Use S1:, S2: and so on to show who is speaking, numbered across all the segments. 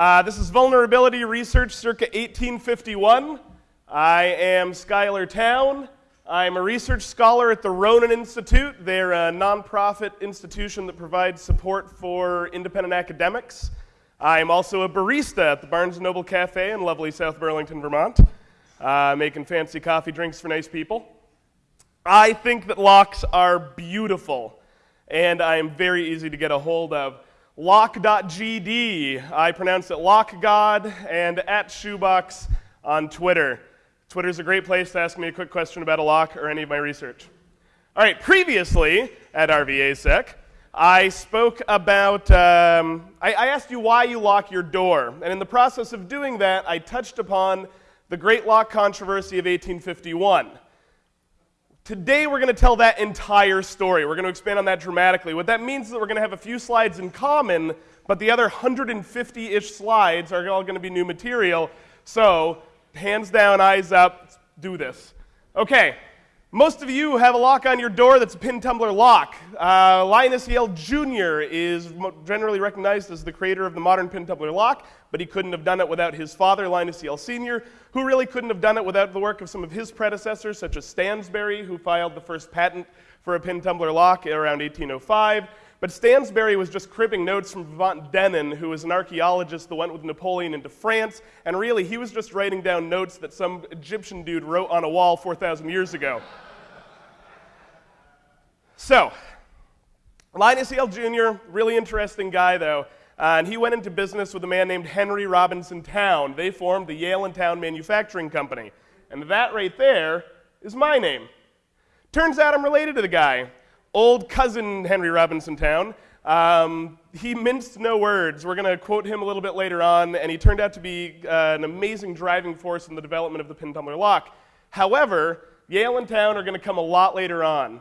S1: Uh, this is Vulnerability Research circa 1851. I am Schuyler Towne. I'm a research scholar at the Ronin Institute. They're a nonprofit institution that provides support for independent academics. I'm also a barista at the Barnes & Noble Cafe in lovely South Burlington, Vermont, uh, making fancy coffee drinks for nice people. I think that locks are beautiful, and I am very easy to get a hold of. Lock.gd, I pronounce it LockGod, and at Shoebox on Twitter. Twitter's a great place to ask me a quick question about a lock or any of my research. All right, previously at RVASEC, I spoke about, um, I, I asked you why you lock your door. And in the process of doing that, I touched upon the Great Lock Controversy of 1851. Today, we're going to tell that entire story. We're going to expand on that dramatically. What that means is that we're going to have a few slides in common, but the other 150 ish slides are all going to be new material. So, hands down, eyes up, do this. Okay, most of you have a lock on your door that's a pin tumbler lock. Uh, Linus Yale Jr. is generally recognized as the creator of the modern pin tumbler lock, but he couldn't have done it without his father, Linus Yale Sr., who really couldn't have done it without the work of some of his predecessors, such as Stansbury, who filed the first patent for a pin tumbler lock around 1805. But Stansbury was just cribbing notes from Vivant Denon, who was an archaeologist that went with Napoleon into France, and really he was just writing down notes that some Egyptian dude wrote on a wall 4,000 years ago. So, Linus Yale Jr., really interesting guy though, uh, and he went into business with a man named Henry Robinson Towne. They formed the Yale and Towne Manufacturing Company. And that right there is my name. Turns out I'm related to the guy. Old cousin Henry Robinson Towne. Um, he minced no words. We're going to quote him a little bit later on, and he turned out to be uh, an amazing driving force in the development of the pin tumbler lock. However, Yale and Towne are going to come a lot later on.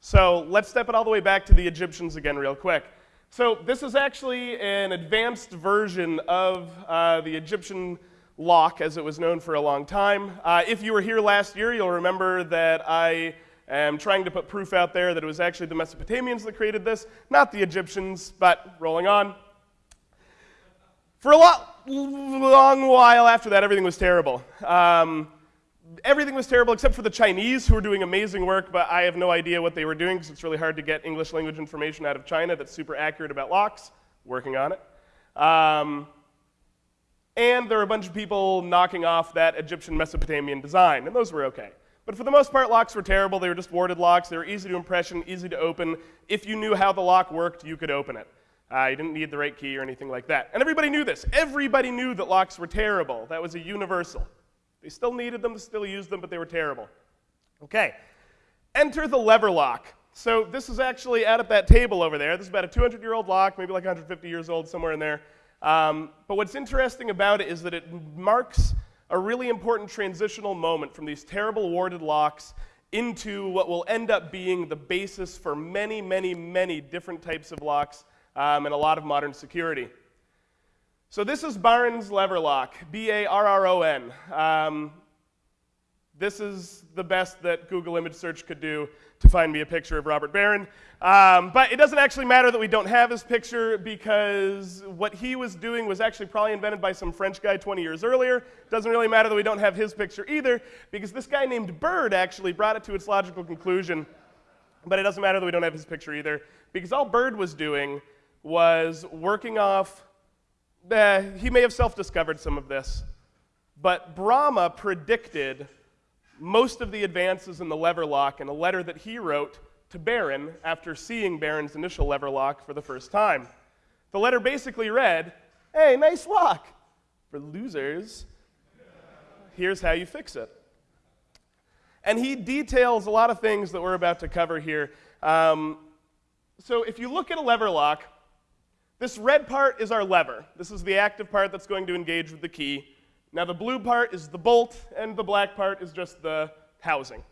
S1: So let's step it all the way back to the Egyptians again, real quick. So this is actually an advanced version of uh, the Egyptian lock, as it was known for a long time. Uh, if you were here last year, you'll remember that I am trying to put proof out there that it was actually the Mesopotamians that created this, not the Egyptians, but rolling on. For a long while after that, everything was terrible. Um, everything was terrible except for the Chinese, who were doing amazing work, but I have no idea what they were doing because it's really hard to get English language information out of China that's super accurate about locks. Working on it. Um, and there were a bunch of people knocking off that Egyptian Mesopotamian design, and those were okay. But for the most part, locks were terrible. They were just warded locks. They were easy to impression, easy to open. If you knew how the lock worked, you could open it. Uh, you didn't need the right key or anything like that. And everybody knew this. Everybody knew that locks were terrible. That was a universal. They still needed them, they still used them, but they were terrible. Okay, enter the lever lock. So this is actually out at that table over there. This is about a 200-year-old lock, maybe like 150 years old, somewhere in there. Um, but what's interesting about it is that it marks a really important transitional moment from these terrible warded locks into what will end up being the basis for many, many, many different types of locks um, and a lot of modern security. So this is Barron's lever lock, B-A-R-R-O-N. Um, this is the best that Google image search could do to find me a picture of Robert Barron. Um, but it doesn't actually matter that we don't have his picture because what he was doing was actually probably invented by some French guy 20 years earlier. Doesn't really matter that we don't have his picture either because this guy named Bird actually brought it to its logical conclusion. But it doesn't matter that we don't have his picture either because all Bird was doing was working off eh, he may have self discovered some of this, but Bramah predicted most of the advances in the lever lock in a letter that he wrote to Barron after seeing Barron's initial lever lock for the first time. The letter basically read, Hey, nice lock. For losers, here's how you fix it. And he details a lot of things that we're about to cover here. Um, so if you look at a lever lock, this red part is our lever. This is the active part that's going to engage with the key. Now the blue part is the bolt, and the black part is just the housing.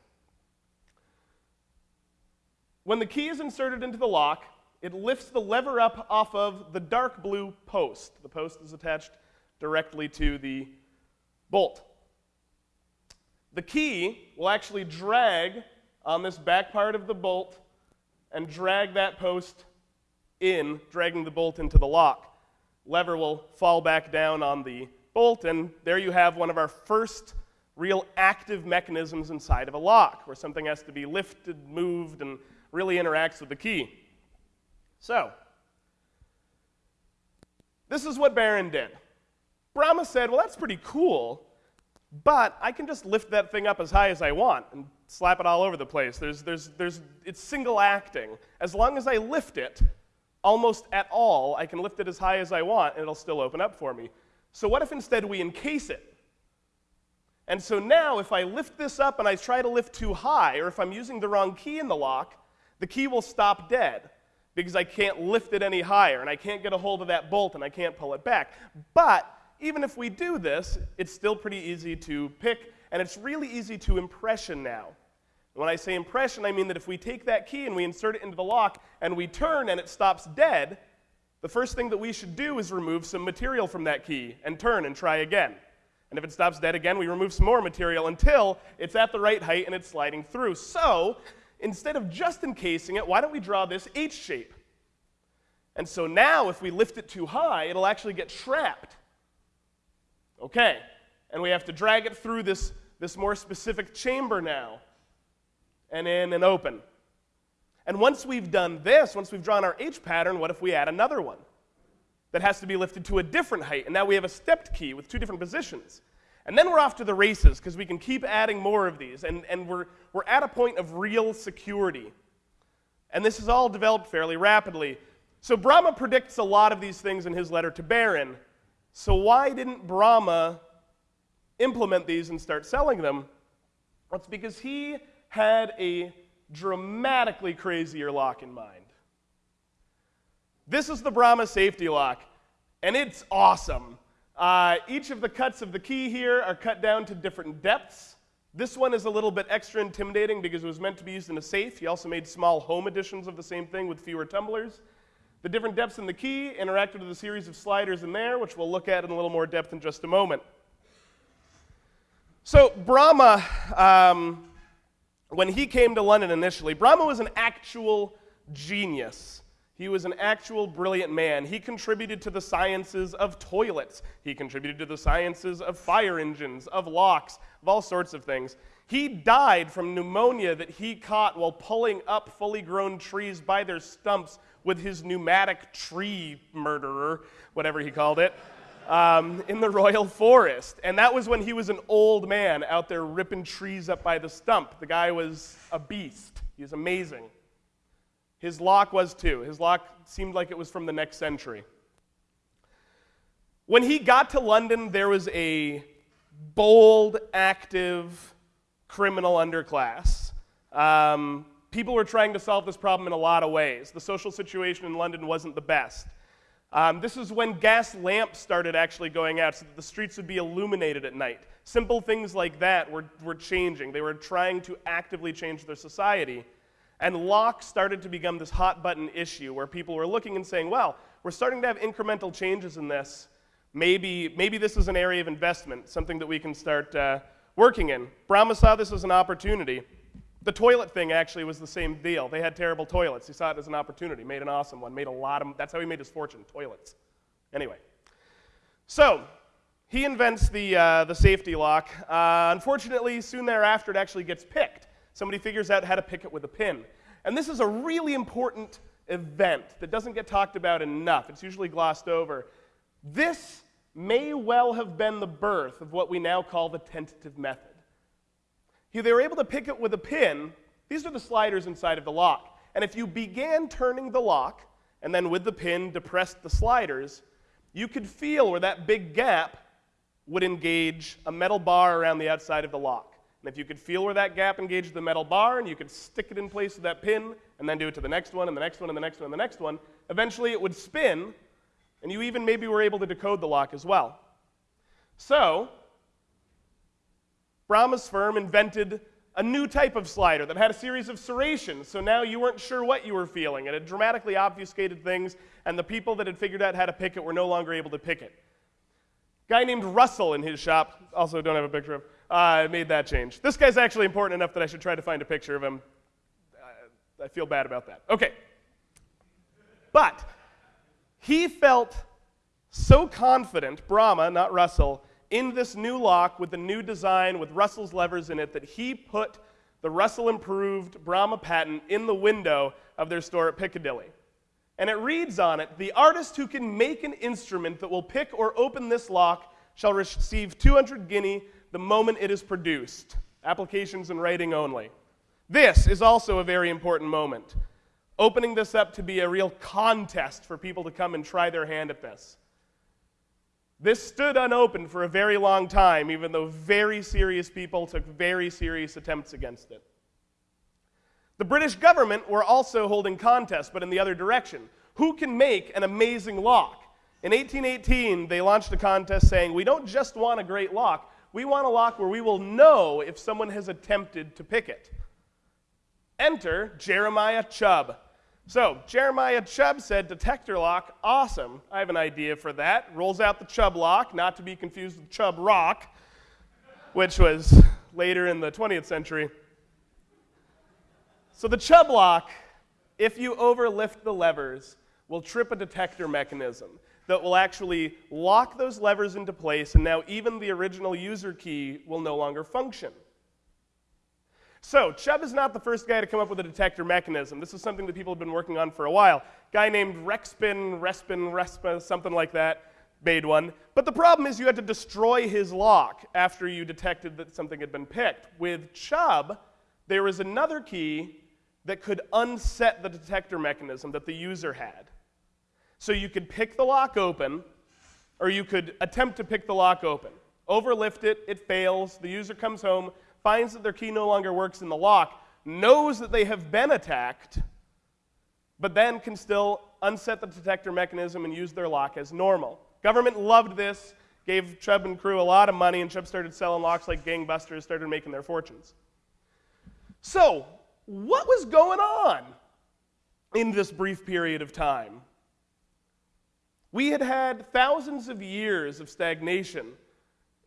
S1: When the key is inserted into the lock, it lifts the lever up off of the dark blue post. The post is attached directly to the bolt. The key will actually drag on this back part of the bolt and drag that post in, dragging the bolt into the lock. lever will fall back down on the bolt, and there you have one of our first real active mechanisms inside of a lock, where something has to be lifted, moved, and really interacts with the key. So, this is what Barron did. Bramah said, Well, that's pretty cool, but I can just lift that thing up as high as I want and slap it all over the place. There's, there's, there's, it's single acting. As long as I lift it almost at all, I can lift it as high as I want and it'll still open up for me. So, what if instead we encase it? And so now, if I lift this up and I try to lift too high, or if I'm using the wrong key in the lock, the key will stop dead because I can't lift it any higher and I can't get a hold of that bolt and I can't pull it back. But even if we do this, it's still pretty easy to pick and it's really easy to impression now. when I say impression, I mean that if we take that key and we insert it into the lock and we turn and it stops dead, the first thing that we should do is remove some material from that key and turn and try again. And if it stops dead again, we remove some more material until it's at the right height and it's sliding through. So instead of just encasing it, why don't we draw this H shape? And so now, if we lift it too high, it'll actually get trapped. Okay, and we have to drag it through this, this more specific chamber now, and in and open. And once we've done this, once we've drawn our H pattern, what if we add another one that has to be lifted to a different height? And now we have a stepped key with two different positions. And then we're off to the races because we can keep adding more of these, and, and we're, we're at a point of real security. And this is all developed fairly rapidly. So Bramah predicts a lot of these things in his letter to Barron. So why didn't Bramah implement these and start selling them? Well, it's because he had a dramatically crazier lock in mind. This is the Bramah safety lock, and it's awesome. Uh, each of the cuts of the key here are cut down to different depths. This one is a little bit extra intimidating because it was meant to be used in a safe. He also made small home editions of the same thing with fewer tumblers. The different depths in the key interacted with a series of sliders in there, which we'll look at in a little more depth in just a moment. So, Bramah um, when he came to London initially, Bramah was an actual genius. He was an actual brilliant man. He contributed to the sciences of toilets. He contributed to the sciences of fire engines, of locks, of all sorts of things. He died from pneumonia that he caught while pulling up fully grown trees by their stumps with his pneumatic tree murderer, whatever he called it, um, in the royal forest. And that was when he was an old man out there ripping trees up by the stump. The guy was a beast. He was amazing. His lock was too. His lock seemed like it was from the next century. When he got to London, there was a bold, active criminal underclass. Um, people were trying to solve this problem in a lot of ways. The social situation in London wasn't the best. Um, this is when gas lamps started actually going out so that the streets would be illuminated at night. Simple things like that were, were changing. They were trying to actively change their society. And locks started to become this hot button issue where people were looking and saying, well, we're starting to have incremental changes in this. Maybe, maybe this is an area of investment, something that we can start uh, working in. Bramah saw this as an opportunity. The toilet thing actually was the same deal. They had terrible toilets. He saw it as an opportunity, made an awesome one, made a lot of, that's how he made his fortune, toilets. Anyway, so he invents the, uh, the safety lock. Uh, unfortunately, soon thereafter, it actually gets picked somebody figures out how to pick it with a pin. And this is a really important event that doesn't get talked about enough. It's usually glossed over. This may well have been the birth of what we now call the tentative method. They were able to pick it with a pin. These are the sliders inside of the lock. And if you began turning the lock and then with the pin depressed the sliders, you could feel where that big gap would engage a metal bar around the outside of the lock. And if you could feel where that gap engaged the metal bar and you could stick it in place with that pin and then do it to the next one and the next one and the next one and the next one, eventually it would spin and you even maybe were able to decode the lock as well. So, Bramah's firm invented a new type of slider that had a series of serrations, so now you weren't sure what you were feeling. It had dramatically obfuscated things, and the people that had figured out how to pick it were no longer able to pick it. Guy named Russell in his shop, also don't have a picture of, I made that change. This guy's actually important enough that I should try to find a picture of him. I feel bad about that. Okay. But he felt So confident, Bramah, not Russell, in this new lock with the new design with Russell's levers in it that he put the Russell improved Bramah patent in the window of their store at Piccadilly. And it reads on it The artist who can make an instrument that will pick or open this lock shall receive 200 guinea the moment it is produced. Applications and writing only. This is also a very important moment. Opening this up to be a real contest for people to come and try their hand at this. This stood unopened for a very long time, even though very serious people took very serious attempts against it. The British government were also holding contests, but in the other direction. Who can make an amazing lock? In 1818, they launched a contest saying, We don't just want a great lock, we want a lock where we will know if someone has attempted to pick it. Enter Jeremiah Chubb. So, Jeremiah Chubb said, Detector lock, awesome. I have an idea for that. Rolls out the Chubb lock, not to be confused with Chubb Rock, which was later in the 20th century. So, the Chubb lock, if you overlift the levers, will trip a detector mechanism that will actually lock those levers into place, and now even the original user key will no longer function. So, Chubb is not the first guy to come up with a detector mechanism. This is something that people have been working on for a while. Guy named Rexpin, Respin, Respa, something like that, made one. But the problem is you had to destroy his lock after you detected that something had been picked. With Chubb, there was another key that could unset the detector mechanism that the user had. So you could pick the lock open, or you could attempt to pick the lock open. Overlift it, it fails, the user comes home, finds that their key no longer works in the lock, knows that they have been attacked, but then can still unset the detector mechanism and use their lock as normal. Government loved this, gave Chubb and crew a lot of money, and Chubb started selling locks like gangbusters, started making their fortunes. So, what was going on in this brief period of time? We had had thousands of years of stagnation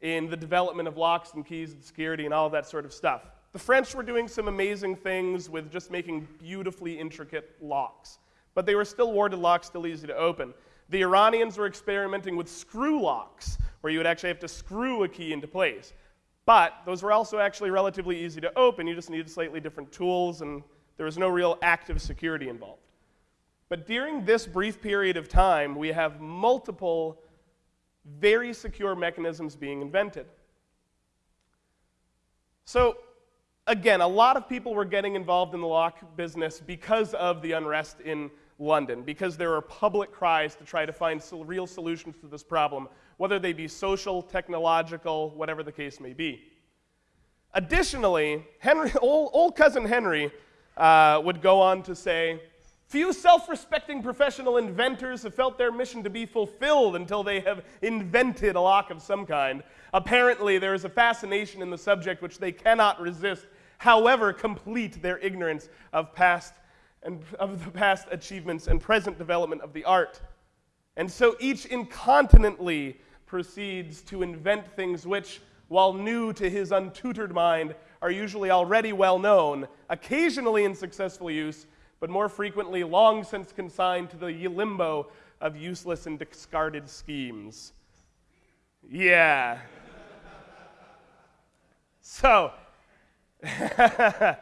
S1: in the development of locks and keys and security and all that sort of stuff. The French were doing some amazing things with just making beautifully intricate locks, but they were still warded locks, still easy to open. The Iranians were experimenting with screw locks, where you would actually have to screw a key into place. But those were also actually relatively easy to open. You just needed slightly different tools, and there was no real active security involved. But during this brief period of time, we have multiple very secure mechanisms being invented. So, again, a lot of people were getting involved in the lock business because of the unrest in London, because there were public cries to try to find real solutions to this problem, whether they be social, technological, whatever the case may be. Additionally, Henry, old, old cousin Henry uh, would go on to say, Few self respecting professional inventors have felt their mission to be fulfilled until they have invented a lock of some kind. Apparently, there is a fascination in the subject which they cannot resist, however complete their ignorance of past and of the past achievements and present development of the art. And so each incontinently proceeds to invent things which, while new to his untutored mind, are usually already well known, occasionally in successful use but more frequently long since consigned to the limbo of useless and discarded schemes. Yeah. so,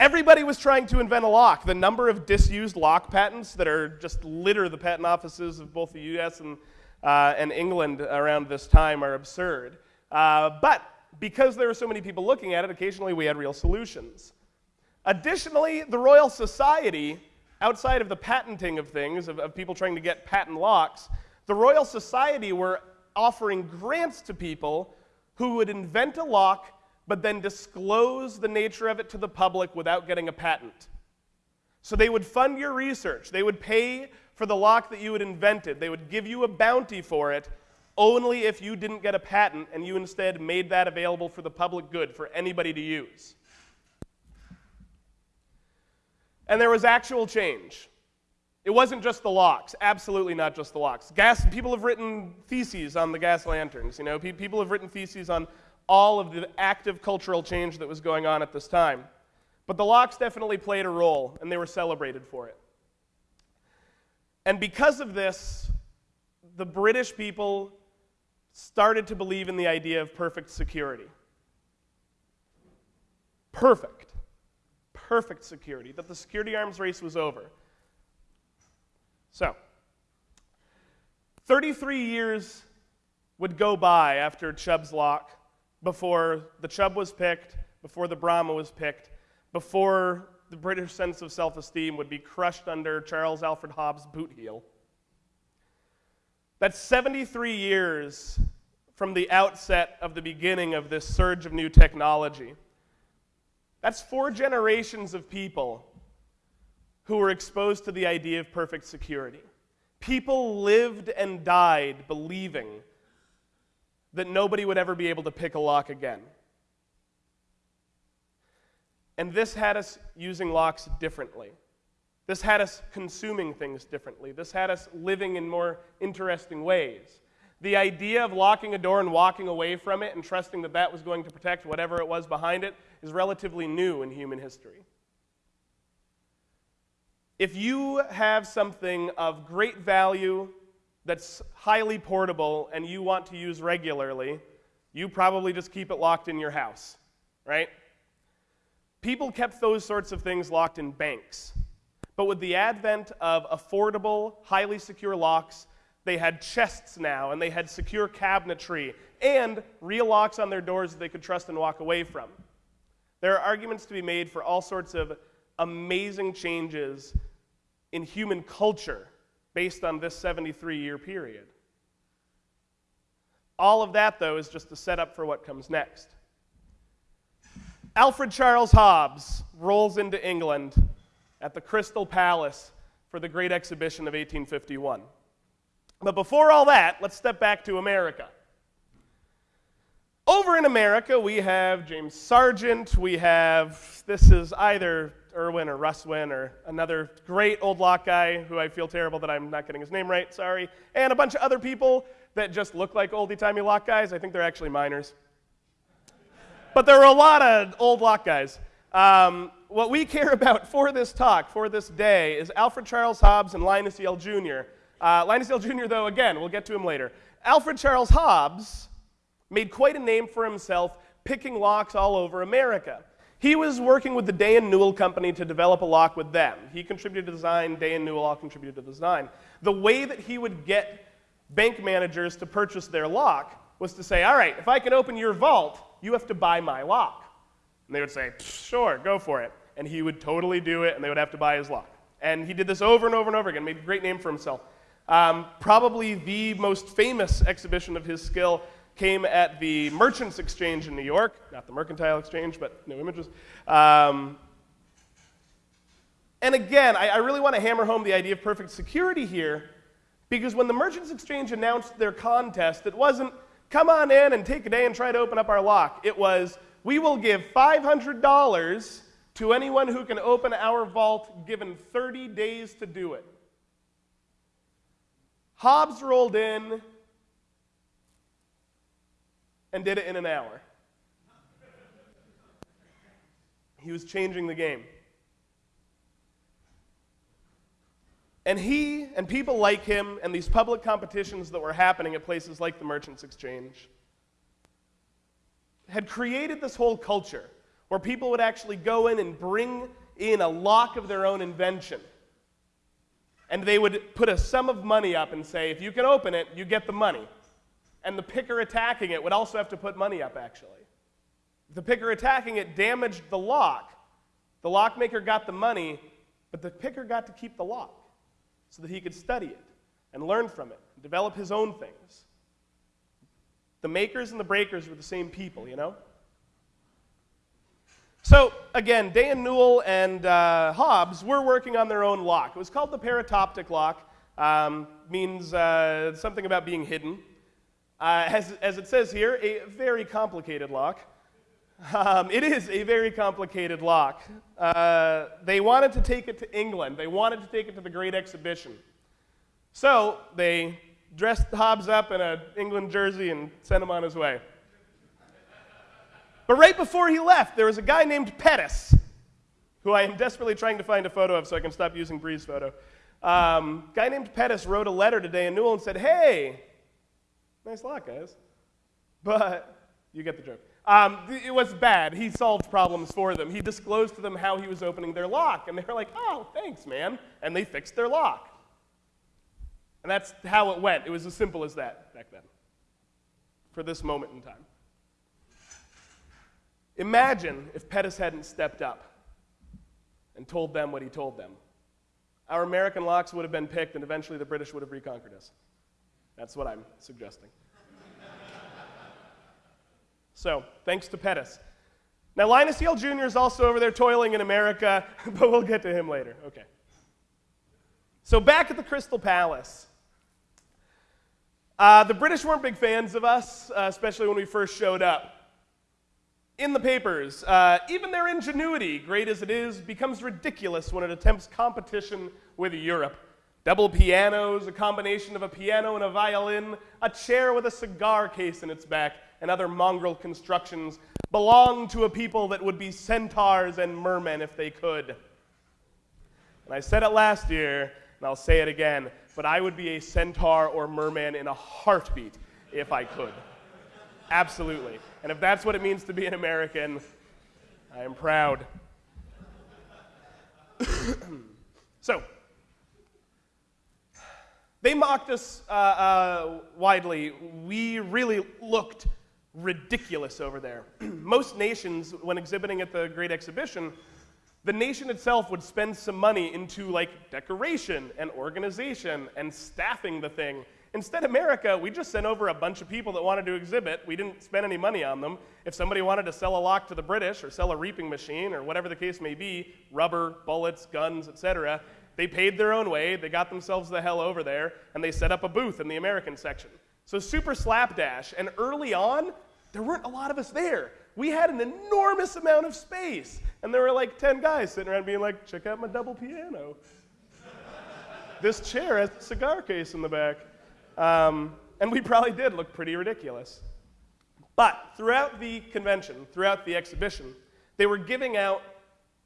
S1: everybody was trying to invent a lock. The number of disused lock patents that are just litter the patent offices of both the US and, uh, and England around this time are absurd. Uh, but because there were so many people looking at it, occasionally we had real solutions. Additionally, the Royal Society, outside of the patenting of things, of, of, people trying to get patent locks, the Royal Society were offering grants to people who would invent a lock but then disclose the nature of it to the public without getting a patent. So they would fund your research. They would pay for the lock that you had invented. They would give you a bounty for it only if you didn't get a patent and you instead made that available for the public good for anybody to use. And there was actual change. It wasn't just the locks, absolutely not just the locks. Gas, people have written theses on the gas lanterns, you know, people have written theses on all of the active cultural change that was going on at this time. But the locks definitely played a role, and they were celebrated for it. And because of this, the British people started to believe in the idea of perfect security. Perfect. Perfect security, that the security arms race was over. So, 33 years would go by after Chubb's lock before the Chubb was picked, before the Bramah was picked, before the British sense of self esteem would be crushed under Charles Alfred Hobbs' boot heel. That's 73 years from the outset of the beginning of this surge of new technology. That's four generations of people who were exposed to the idea of perfect security. People lived and died believing that nobody would ever be able to pick a lock again. And this had us using locks differently. This had us consuming things differently. This had us living in more interesting ways. The idea of locking a door and walking away from it and trusting that that was going to protect whatever it was behind it is relatively new in human history. If you have something of great value that's highly portable and you want to use regularly, you probably just keep it locked in your house, right? People kept those sorts of things locked in banks. But with the advent of affordable, highly secure locks, they had chests now, and they had secure cabinetry, and real locks on their doors that they could trust and walk away from. There are arguments to be made for all sorts of amazing changes in human culture based on this 73 year period. All of that, though, is just a setup for what comes next. Alfred Charles Hobbs rolls into England at the Crystal Palace for the Great Exhibition of 1851. But before all that, let's step back to America. Over in America, we have James Sargent. We have, this is either Irwin or Russ Wynn or another great old lock guy who I feel terrible that I'm not getting his name right, sorry. And a bunch of other people that just look like oldie timey lock guys. I think they're actually miners. but there are a lot of old lock guys. Um, what we care about for this talk, for this day, is Alfred Charles Hobbs and Linus Yale Jr. Uh, Linus Yale Jr., though, again, we'll get to him later. Alfred Charles Hobbs made quite a name for himself picking locks all over America. He was working with the Day and Newell Company to develop a lock with them. He contributed to the design, Day and Newell all contributed to the design. The way that he would get bank managers to purchase their lock was to say, all right, if I can open your vault, you have to buy my lock. And they would say, sure, go for it. And he would totally do it, and they would have to buy his lock. And he did this over and over and over again, made a great name for himself. Um, probably the most famous exhibition of his skill came at the Merchants Exchange in New York, not the Mercantile Exchange, but no images. Um, and again, I, I really want to hammer home the idea of perfect security here, because when the Merchants Exchange announced their contest, it wasn't come on in and take a day and try to open up our lock. It was we will give $500 to anyone who can open our vault given 30 days to do it. Hobbs rolled in and did it in an hour. He was changing the game. And he and people like him and these public competitions that were happening at places like the Merchants Exchange had created this whole culture where people would actually go in and bring in a lock of their own invention and they would put a sum of money up and say, if you can open it, you get the money. And the picker attacking it would also have to put money up, actually. The picker attacking it damaged the lock, the lockmaker got the money, but the picker got to keep the lock so that he could study it and learn from it and develop his own things. The makers and the breakers were the same people, you know? So again, Day and Newell and uh, Hobbs were working on their own lock. It was called the parautoptic lock. Um, means uh, something about being hidden. Uh, as, as, it says here, a very complicated lock. Um, it is a very complicated lock. Uh, they wanted to take it to England. They wanted to take it to the Great Exhibition. So they dressed Hobbs up in an England jersey and sent him on his way. But right before he left, there was a guy named Pettus who I am desperately trying to find a photo of so I can stop using Bree's photo. Um, guy named Pettis wrote a letter today in Newell and said, Hey, nice lock, guys. But you get the joke. Um, it was bad. He solved problems for them. He disclosed to them how he was opening their lock, and they were like, oh, thanks, man. And they fixed their lock. And that's how it went. It was as simple as that back then, for this moment in time. Imagine if Pettis hadn't stepped up and told them what he told them. Our American locks would have been picked, and eventually the British would have reconquered us. That's what I'm suggesting. so, thanks to Pettis. Now, Linus Yale Jr. is also over there toiling in America, but we'll get to him later. Okay. So, back at the Crystal Palace. Uh, the British weren't big fans of us, uh, especially when we first showed up in the papers. Uh, even their ingenuity, great as it is, becomes ridiculous when it attempts competition with Europe. Double pianos, a combination of a piano and a violin, a chair with a cigar case in its back, and other mongrel constructions belong to a people that would be centaurs and mermen if they could. And I said it last year, and I'll say it again, but I would be a centaur or merman in a heartbeat if I could. Absolutely. And if that's what it means to be an American, I am proud. so, they mocked us uh, uh, widely. We really looked ridiculous over there. Most nations, when exhibiting at the Great Exhibition, the nation itself would spend some money into like decoration and organization and staffing the thing Instead, America, we just sent over a bunch of people that wanted to exhibit. We didn't spend any money on them. If somebody wanted to sell a lock to the British or sell a reaping machine or whatever the case may be, rubber, bullets, guns, etc., they paid their own way, they got themselves the hell over there, and they set up a booth in the American section. So super slapdash. And early on, there weren't a lot of us there. We had an enormous amount of space. And there were like 10 guys sitting around being like, check out my double piano. this chair has a cigar case in the back. Um, and we probably did look pretty ridiculous. But throughout the convention, throughout the exhibition, they were giving out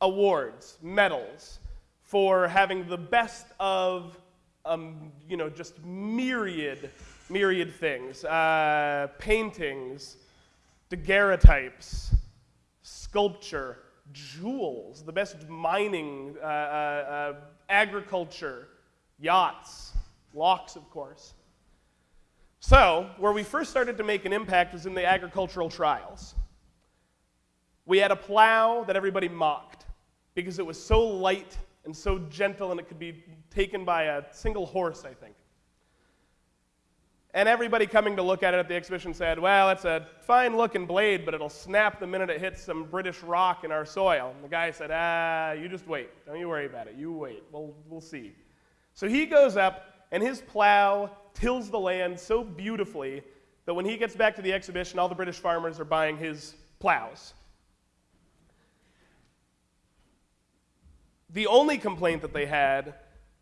S1: awards, medals, for having the best of, um, you know, just myriad, myriad things. Uh, paintings, daguerreotypes, sculpture, jewels, the best mining, uh, uh, uh agriculture, yachts, locks, of course. So, where we first started to make an impact was in the agricultural trials. We had a plow that everybody mocked because it was so light and so gentle and it could be taken by a single horse, I think. And everybody coming to look at it at the exhibition said, well, it's a fine looking blade, but it'll snap the minute it hits some British rock in our soil. And the guy said, ah, you just wait. Don't you worry about it. You wait. We'll, we'll see. So he goes up and his plow tills the land so beautifully that when he gets back to the exhibition, all the British farmers are buying his plows. The only complaint that they had,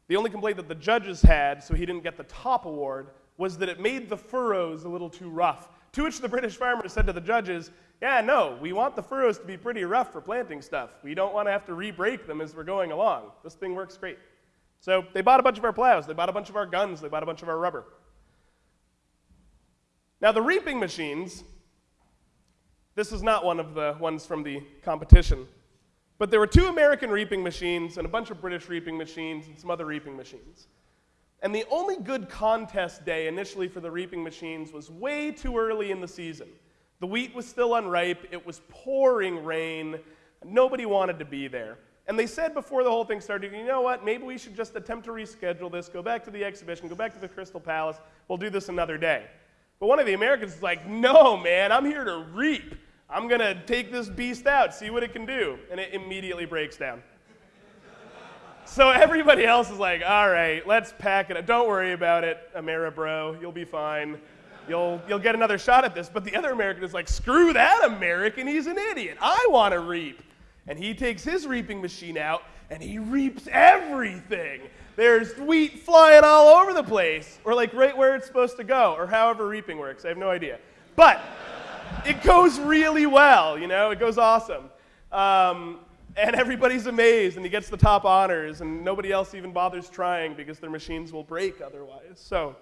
S1: the only complaint that the judges had, so he didn't get the top award, was that it made the furrows a little too rough. To which the British farmers said to the judges, Yeah, no, we want the furrows to be pretty rough for planting stuff. We don't want to have to re break them as we're going along. This thing works great. So they bought a bunch of our plows, they bought a bunch of our guns, they bought a bunch of our rubber. Now, the reaping machines, this is not one of the ones from the competition, but there were two American reaping machines and a bunch of British reaping machines and some other reaping machines. And the only good contest day initially for the reaping machines was way too early in the season. The wheat was still unripe, it was pouring rain, nobody wanted to be there. And they said before the whole thing started, you know what, maybe we should just attempt to reschedule this, go back to the exhibition, go back to the Crystal Palace, we'll do this another day. But one of the Americans is like, no, man, I'm here to reap. I'm going to take this beast out, see what it can do. And it immediately breaks down. so everybody else is like, all right, let's pack it up. Don't worry about it, Amera bro, you'll be fine. You'll, you'll get another shot at this. But the other American is like, screw that American, he's an idiot. I want to reap. And he takes his reaping machine out and he reaps everything. There's wheat flying all over the place, or like right where it's supposed to go, or however reaping works. I have no idea. But it goes really well, you know, it goes awesome. Um, And everybody's amazed, and he gets the top honors, and nobody else even bothers trying because their machines will break otherwise. So,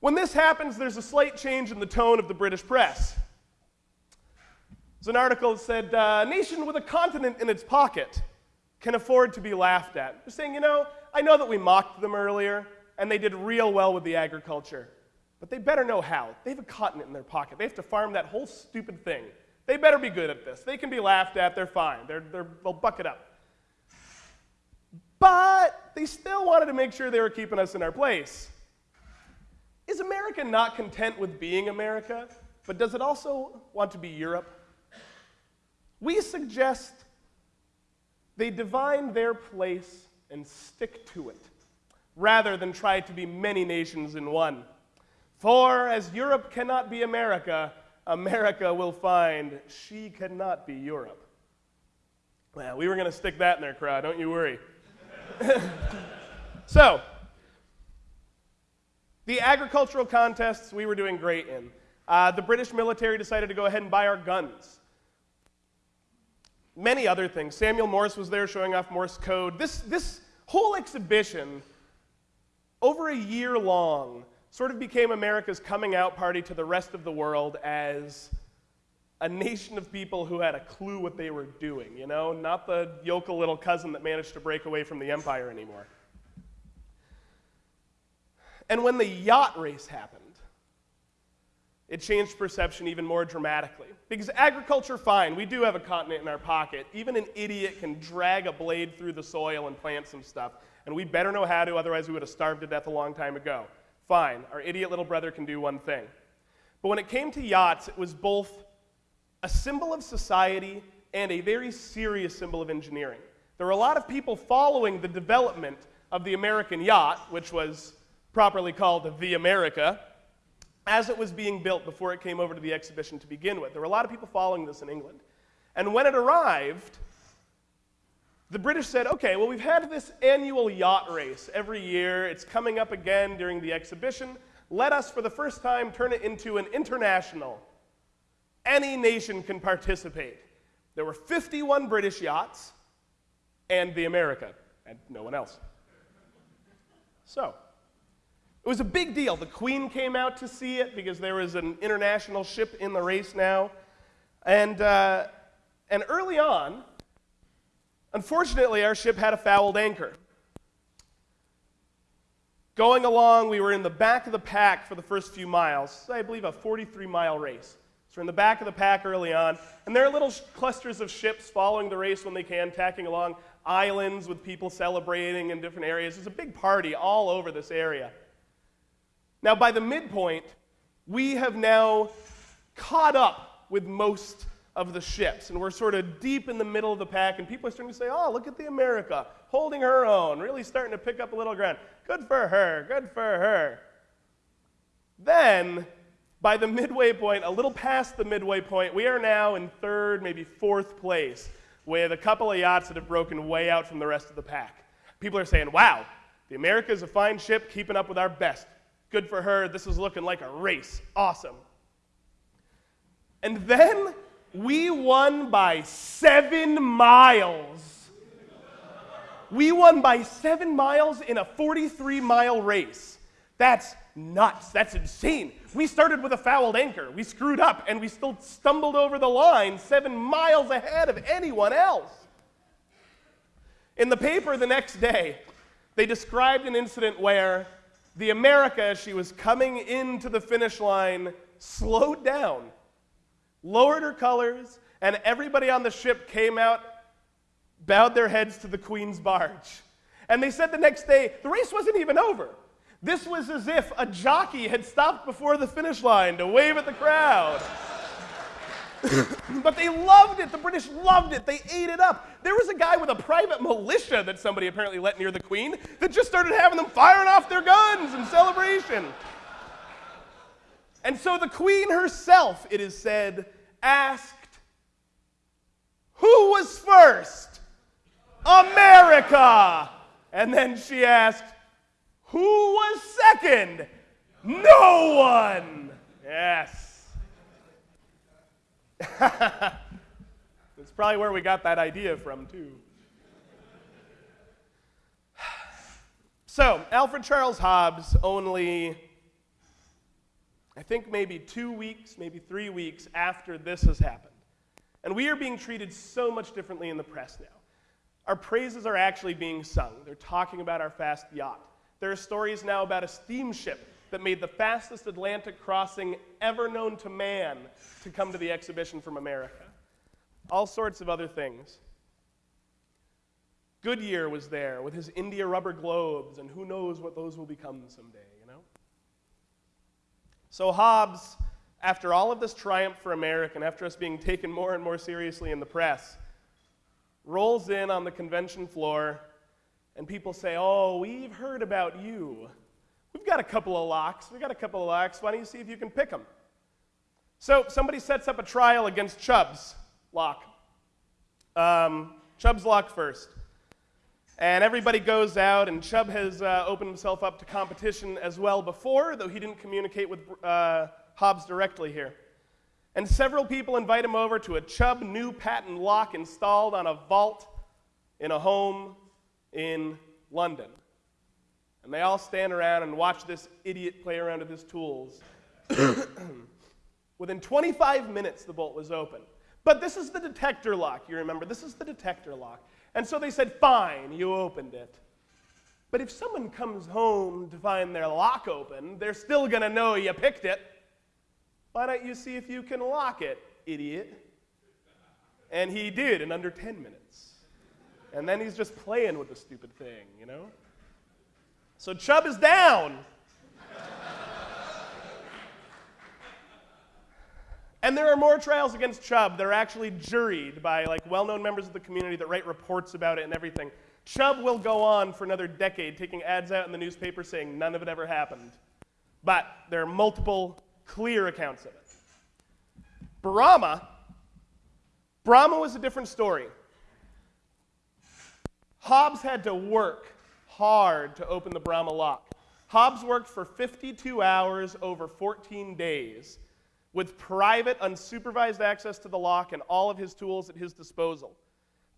S1: when this happens, there's a slight change in the tone of the British press. There's an article that said, uh, nation with a continent in its pocket can afford to be laughed at. They're saying, you know, I know that we mocked them earlier, and they did real well with the agriculture, but they better know how. They have a continent in their pocket. They have to farm that whole stupid thing. They better be good at this. They can be laughed at, they're fine. They're, they're, they'll buck it up. But they still wanted to make sure they were keeping us in our place. Is America not content with being America, but does it also want to be Europe? We suggest they divine their place and stick to it, rather than try to be many nations in one. For as Europe cannot be America, America will find she cannot be Europe. Well, we were going to stick that in their crowd, don't you worry. so, the agricultural contests we were doing great in. Uh, the British military decided to go ahead and buy our guns many other things. Samuel Morse was there showing off Morse code. This, this whole exhibition, over a year long, sort of became America's coming out party to the rest of the world as a nation of people who had a clue what they were doing, you know, not the yokel little cousin that managed to break away from the empire anymore. And when the yacht race happened, it changed perception even more dramatically. Because agriculture, fine, we do have a continent in our pocket. Even an idiot can drag a blade through the soil and plant some stuff. And we better know how to, otherwise, we would have starved to death a long time ago. Fine, our idiot little brother can do one thing. But when it came to yachts, it was both a symbol of society and a very serious symbol of engineering. There were a lot of people following the development of the American yacht, which was properly called the America, as it was being built before it came over to the exhibition to begin with. There were a lot of people following this in England. And when it arrived, the British said, okay, well, we've had this annual yacht race every year. It's coming up again during the exhibition. Let us, for the first time, turn it into an international. Any nation can participate. There were 51 British yachts and the America, and no one else. So, was a big deal. The Queen came out to see it because there was an international ship in the race now. And, uh, and early on, unfortunately, our ship had a fouled anchor. Going along, we were in the back of the pack for the first few miles. I believe a 43 mile race. So we're in the back of the pack early on, and there are little clusters of ships following the race when they can, tacking along islands with people celebrating in different areas. There's a big party all over this area. Now, by the midpoint, we have now caught up with most of the ships, and we're sort of deep in the middle of the pack, and people are starting to say, Oh, look at the America, holding her own, really starting to pick up a little ground. Good for her, good for her. Then, by the midway point, a little past the midway point, we are now in third, maybe fourth place, with a couple of yachts that have broken way out from the rest of the pack. People are saying, Wow, the America is a fine ship, keeping up with our best. Good for her. This is looking like a race. Awesome. And then we won by seven miles. We won by seven miles in a 43 mile race. That's nuts. That's insane. We started with a fouled anchor. We screwed up and we still stumbled over the line seven miles ahead of anyone else. In the paper the next day, they described an incident where the America, as she was coming into the finish line, slowed down, lowered her colors, and everybody on the ship came out, bowed their heads to the Queen's barge. And they said the next day, the race wasn't even over. This was as if a jockey had stopped before the finish line to wave at the crowd. but they loved it. The British loved it. They ate it up. There was a guy with a private militia that somebody apparently let near the Queen that just started having them firing off their guns in celebration. And so the Queen herself, it is said, asked, Who was first? America. And then she asked, Who was second? No one. Yes. It's probably where we got that idea from, too. So, Alfred Charles Hobbs, only, I think maybe two weeks, maybe three weeks after this has happened. And we are being treated so much differently in the press now. Our praises are actually being sung. They're talking about our fast yacht. There are stories now about a steamship that made the fastest Atlantic crossing ever known to man to come to the exhibition from America. All sorts of other things. Goodyear was there with his India rubber globes, and who knows what those will become someday, you know? So Hobbs, after all of this triumph for America, and after us being taken more and more seriously in the press, rolls in on the convention floor, and people say, Oh, we've heard about you. Got a couple of locks. We've got a couple of locks. Why don't you see if you can pick them? So somebody sets up a trial against Chubb's lock. Um, Chubb's lock first. And everybody goes out, and Chubb has uh, opened himself up to competition as well before, though he didn't communicate with uh, Hobbs directly here. And several people invite him over to a Chubb new patent lock installed on a vault in a home in London. And they all stand around and watch this idiot play around with his tools. Within 25 minutes, the bolt was open. But this is the detector lock, you remember. This is the detector lock. And so they said, Fine, you opened it. But if someone comes home to find their lock open, they're still going to know you picked it. Why don't you see if you can lock it, idiot? And he did in under 10 minutes. And then he's just playing with the stupid thing, you know? So Chubb is down. And there are more trials against Chubb. They're actually juried by like well-known members of the community that write reports about it and everything. Chubb will go on for another decade, taking ads out in the newspaper saying none of it ever happened. But there are multiple clear accounts of it. Bramah, Bramah was a different story. Hobbs had to work hard to open the Bramah lock. Hobbs worked for 52 hours over 14 days with private, unsupervised access to the lock and all of his tools at his disposal.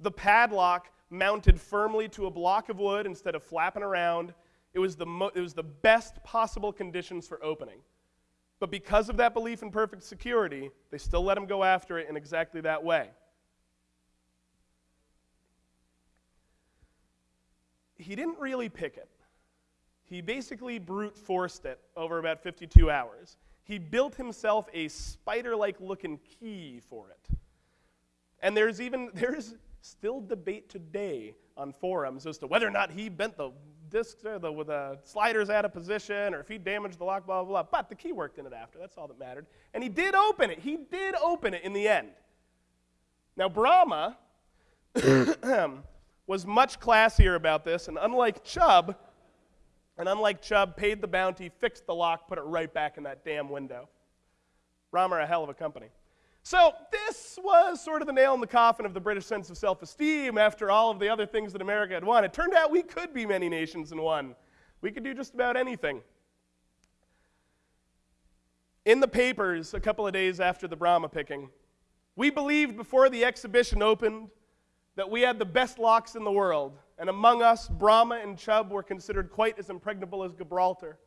S1: The padlock mounted firmly to a block of wood instead of flapping around. It was the, it was the best possible conditions for opening. But because of that belief in perfect security, they still let him go after it in exactly that way. He didn't really pick it. He basically brute forced it over about 52 hours he built himself a spider like looking key for it. And there's even, there's still debate today on forums as to whether or not he bent the discs or the, with the sliders out of position or if he damaged the lock, blah, blah, blah. But the key worked in it after. That's all that mattered. And he did open it. He did open it in the end. Now, Bramah um, was much classier about this, and unlike Chubb, and unlike Chubb, paid the bounty, fixed the lock, put it right back in that damn window. Bramah, a hell of a company. So, this was sort of the nail in the coffin of the British sense of self esteem after all of the other things that America had won. It turned out we could be many nations in one, we could do just about anything. In the papers, a couple of days after the Bramah picking, we believed before the exhibition opened that we had the best locks in the world, and among us, Bramah and Chubb were considered quite as impregnable as Gibraltar.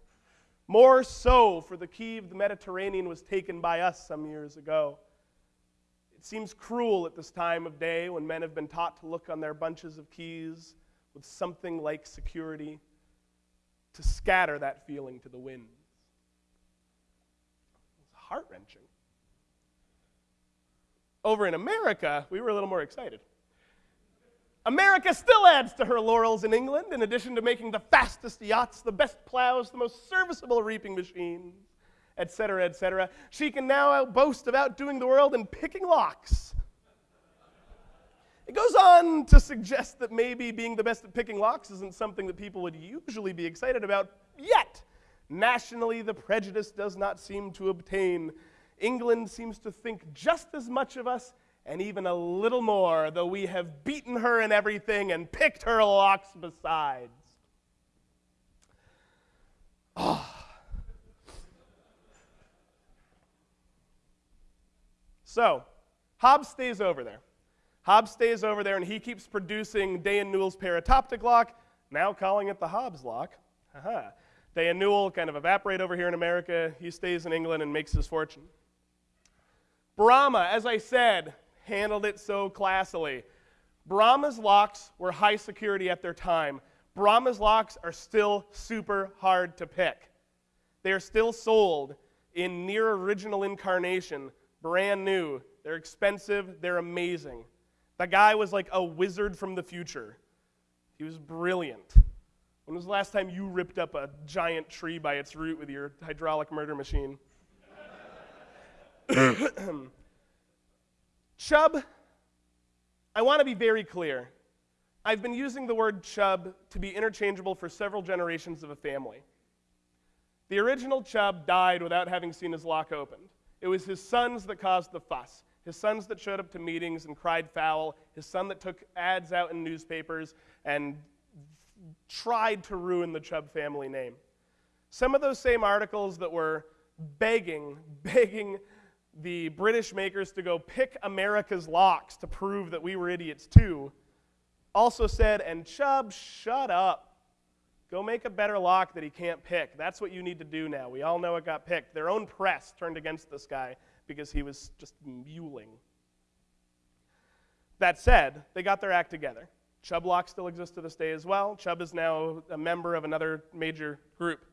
S1: More so, for the key of the Mediterranean was taken by us some years ago. It seems cruel at this time of day when men have been taught to look on their bunches of keys with something like security to scatter that feeling to the winds. It's heart wrenching. Over in America, we were a little more excited. America still adds to her laurels in England, in addition to making the fastest yachts, the best plows, the most serviceable reaping machines, etc., etc. She can now boast of outdoing the world in picking locks. It goes on to suggest that maybe being the best at picking locks isn't something that people would usually be excited about yet. Nationally, the prejudice does not seem to obtain. England seems to think just as much of us and even a little more, though we have beaten her in everything and picked her locks besides. Oh. So, Hobbs stays over there. Hobbs stays over there and he keeps producing Day and Newell's parautoptic lock, now calling it the Hobbs lock. Haha. Day and Newell kind of evaporate over here in America. He stays in England and makes his fortune. Bramah, as I said, handled it so classily. Bramah's locks were high security at their time. Bramah's locks are still super hard to pick. They are still sold in near original incarnation, brand new. They're expensive, they're amazing. The guy was like a wizard from the future. He was brilliant. When was the last time you ripped up a giant tree by its root with your hydraulic murder machine? Chubb, I want to be very clear. I've been using the word Chubb to be interchangeable for several generations of a family. The original Chubb died without having seen his lock opened. It was his sons that caused the fuss. His sons that showed up to meetings and cried foul. His son that took ads out in newspapers and tried to ruin the Chubb family name. Some of those same articles that were begging, begging the British makers to go pick America's locks to prove that we were idiots too, also said, and Chubb, shut up. Go make a better lock that he can't pick. That's what you need to do now. We all know it got picked. Their own press turned against this guy because he was just mewling. That said, they got their act together. Chubb Lock still exists to this day as well. Chubb is now a member of another major group.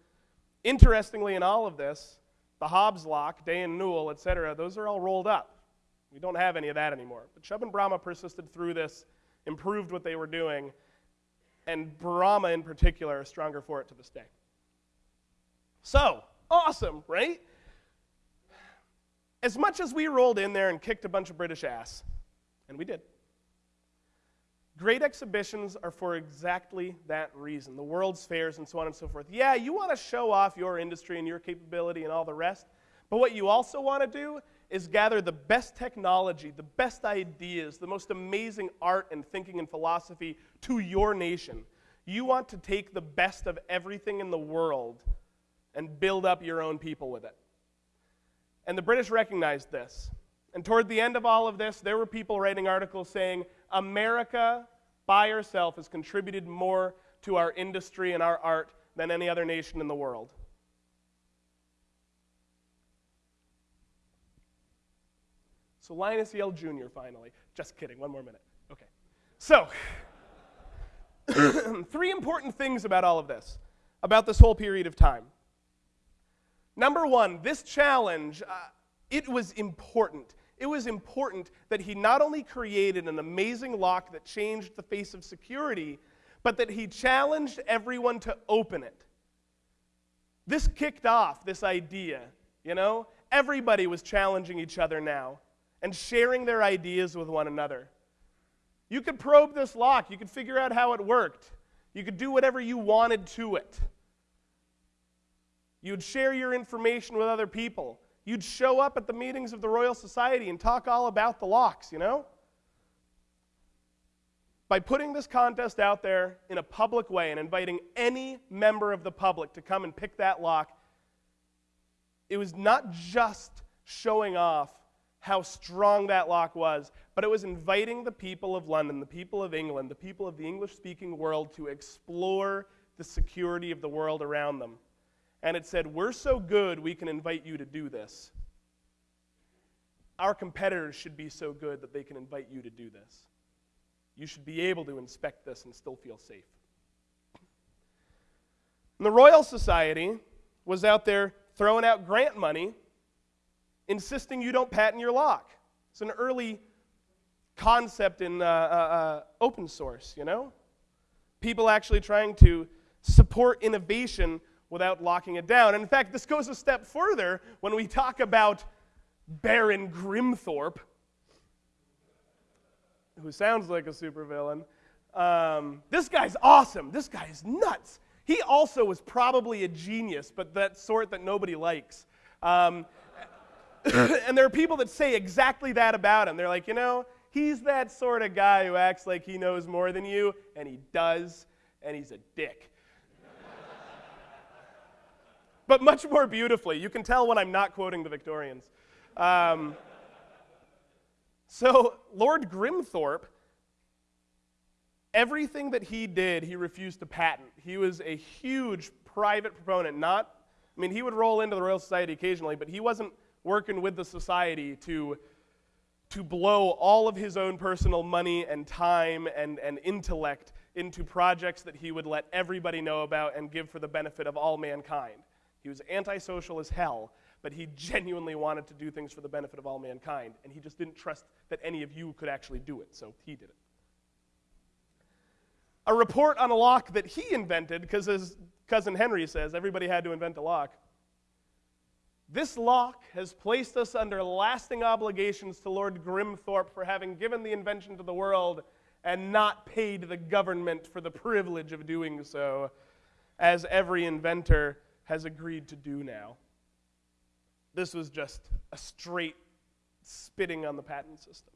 S1: Interestingly, in all of this, the Hobbs Lock, Day and Newell, etc., those are all rolled up. We don't have any of that anymore. But Chubb and Bramah persisted through this, improved what they were doing, and Bramah in particular are stronger for it to this day. So, awesome, right? As much as we rolled in there and kicked a bunch of British ass, and we did, Great exhibitions are for exactly that reason the world's fairs and so on and so forth. Yeah, you want to show off your industry and your capability and all the rest, but what you also want to do is gather the best technology, the best ideas, the most amazing art and thinking and philosophy to your nation. You want to take the best of everything in the world and build up your own people with it. And the British recognized this. And toward the end of all of this, there were people writing articles saying, America by herself has contributed more to our industry and our art than any other nation in the world. So, Linus Yale Jr., finally. Just kidding, one more minute. Okay. So, three important things about all of this, about this whole period of time. Number one, this challenge, uh, it was important it was important that he not only created an amazing lock that changed the face of security, but that he challenged everyone to open it. This kicked off this idea, you know? Everybody was challenging each other now and sharing their ideas with one another. You could probe this lock, you could figure out how it worked, you could do whatever you wanted to it. You'd share your information with other people. You'd show up at the meetings of the Royal Society and talk all about the locks, you know? By putting this contest out there in a public way and inviting any member of the public to come and pick that lock, it was not just showing off how strong that lock was, but it was inviting the people of London, the people of England, the people of the English speaking world to explore the security of the world around them and it said, We're so good, we can invite you to do this. Our competitors should be so good that they can invite you to do this. You should be able to inspect this and still feel safe. And the Royal Society was out there throwing out grant money, insisting you don't patent your lock. It's an early concept in uh, uh, uh, open source, you know? People actually trying to support innovation without locking it down. And in fact, this goes a step further when we talk about Baron Grimthorpe, who sounds like a supervillain. Um, this guy's awesome. This guy is nuts. He also was probably a genius, but that sort that nobody likes. Um, and there are people that say exactly that about him. They're like, you know, he's that sort of guy who acts like he knows more than you, and he does, and he's a dick but much more beautifully. You can tell when I'm not quoting the Victorians. Um, So, Lord Grimthorpe, everything that he did, he refused to patent. He was a huge private proponent, not, I mean, he would roll into the Royal Society occasionally, but he wasn't working with the society to, to blow all of his own personal money and time and, and intellect into projects that he would let everybody know about and give for the benefit of all mankind. He was antisocial as hell, but he genuinely wanted to do things for the benefit of all mankind, and he just didn't trust that any of you could actually do it, so he did it. A report on a lock that he invented, because his cousin Henry says everybody had to invent a lock. This lock has placed us under lasting obligations to Lord Grimthorpe for having given the invention to the world and not paid the government for the privilege of doing so, as every inventor has agreed to do now. This was just a straight spitting on the patent system.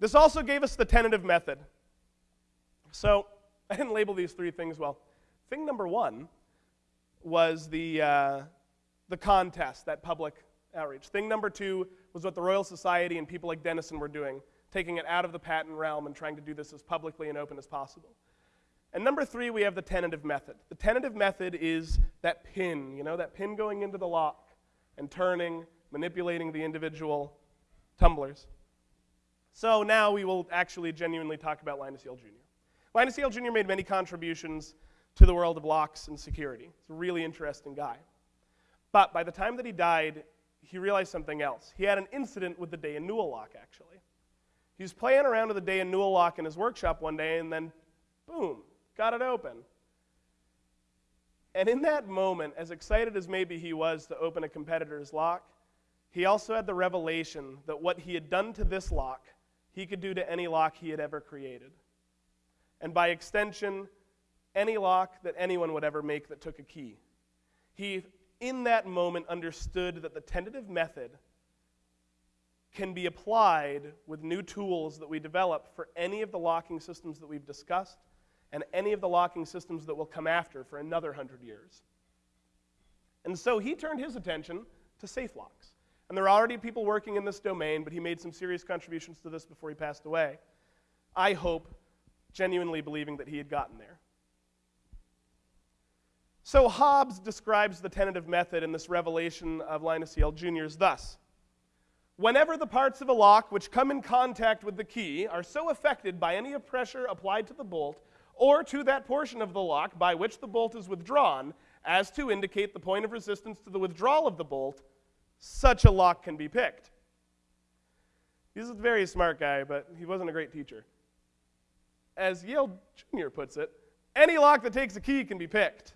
S1: This also gave us the tentative method. So I didn't label these three things well. Thing number one was the, uh, the contest, that public outreach. Thing number two was what the Royal Society and people like Denison were doing, taking it out of the patent realm and trying to do this as publicly and open as possible. And number three, we have the tentative method. The tentative method is that pin, you know, that pin going into the lock and turning, manipulating the individual tumblers. So now we will actually genuinely talk about Linus Yale Jr. Linus Yale Jr. made many contributions to the world of locks and security. He's a really interesting guy. But by the time that he died, he realized something else. He had an incident with the Day and Newell lock, actually. He was playing around with the Day and Newell lock in his workshop one day, and then, boom, got it open. And in that moment, as excited as maybe he was to open a competitor's lock, he also had the revelation that what he had done to this lock, he could do to any lock he had ever created. And by extension, any lock that anyone would ever make that took a key. He, in that moment, understood that the tentative method can be applied with new tools that we develop for any of the locking systems that we've discussed and any of the locking systems that will come after for another hundred years. And so he turned his attention to safe locks. And there are already people working in this domain, but he made some serious contributions to this before he passed away. I hope, genuinely believing that he had gotten there. So Hobbs describes the tentative method in this revelation of Linus Yale Jr.'s thus Whenever the parts of a lock which come in contact with the key are so affected by any pressure applied to the bolt or to that portion of the lock by which the bolt is withdrawn as to indicate the point of resistance to the withdrawal of the bolt, such a lock can be picked. He's a very smart guy, but he wasn't a great teacher. As Yale Jr. puts it, any lock that takes a key can be picked.